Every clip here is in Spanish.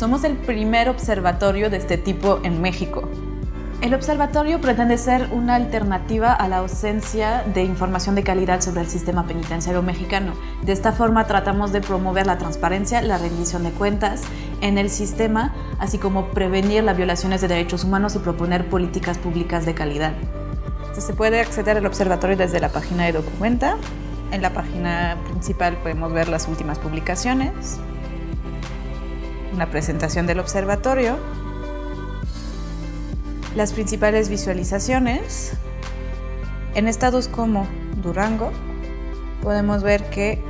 somos el primer observatorio de este tipo en México. El observatorio pretende ser una alternativa a la ausencia de información de calidad sobre el sistema penitenciario mexicano. De esta forma tratamos de promover la transparencia, la rendición de cuentas en el sistema, así como prevenir las violaciones de derechos humanos y proponer políticas públicas de calidad. Se puede acceder al observatorio desde la página de Documenta. En la página principal podemos ver las últimas publicaciones, una presentación del observatorio, las principales visualizaciones. En estados como Durango podemos ver que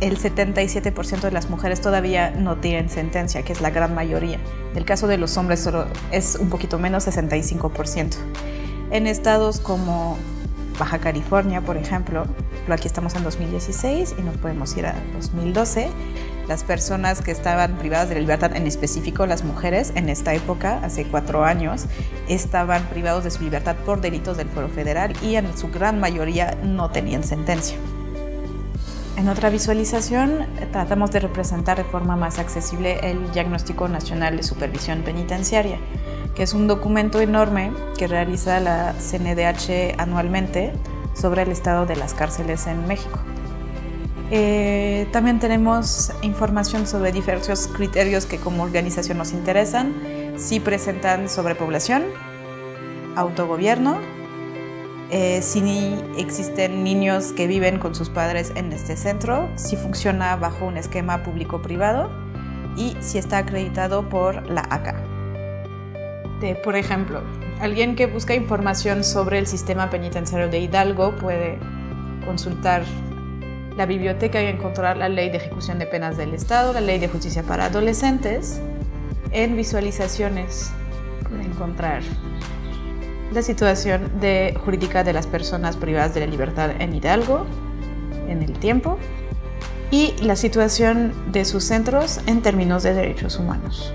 el 77% de las mujeres todavía no tienen sentencia, que es la gran mayoría. En el caso de los hombres solo es un poquito menos, 65%. En estados como Baja California, por ejemplo, aquí estamos en 2016 y nos podemos ir a 2012, las personas que estaban privadas de libertad, en específico las mujeres, en esta época, hace cuatro años, estaban privados de su libertad por delitos del Foro Federal y en su gran mayoría no tenían sentencia. En otra visualización tratamos de representar de forma más accesible el Diagnóstico Nacional de Supervisión Penitenciaria, que es un documento enorme que realiza la CNDH anualmente sobre el estado de las cárceles en México. Eh, también tenemos información sobre diversos criterios que como organización nos interesan, si presentan sobrepoblación, autogobierno, eh, si existen niños que viven con sus padres en este centro, si funciona bajo un esquema público-privado y si está acreditado por la ACA. por ejemplo, alguien que busca información sobre el sistema penitenciario de Hidalgo puede consultar la biblioteca y encontrar la Ley de Ejecución de Penas del Estado, la Ley de Justicia para Adolescentes. En visualizaciones encontrar la situación jurídica de las personas privadas de la libertad en Hidalgo en el tiempo y la situación de sus centros en términos de derechos humanos.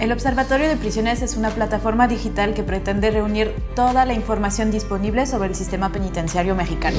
El Observatorio de Prisiones es una plataforma digital que pretende reunir toda la información disponible sobre el sistema penitenciario mexicano.